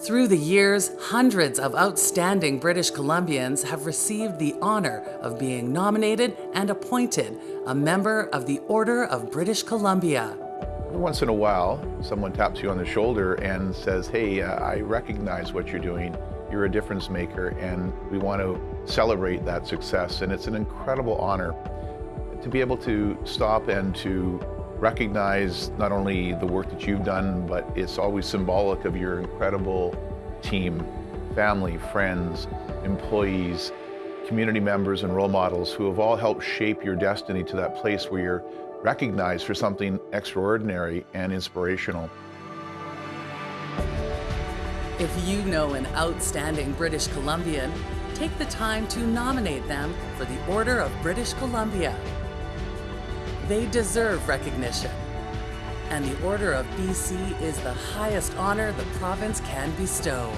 Through the years, hundreds of outstanding British Columbians have received the honor of being nominated and appointed a member of the Order of British Columbia. Once in a while, someone taps you on the shoulder and says, hey, uh, I recognize what you're doing. You're a difference maker, and we want to celebrate that success. And it's an incredible honor to be able to stop and to recognize not only the work that you've done, but it's always symbolic of your incredible team, family, friends, employees, community members and role models who have all helped shape your destiny to that place where you're recognized for something extraordinary and inspirational. If you know an outstanding British Columbian, take the time to nominate them for the Order of British Columbia. They deserve recognition. And the Order of BC is the highest honor the province can bestow.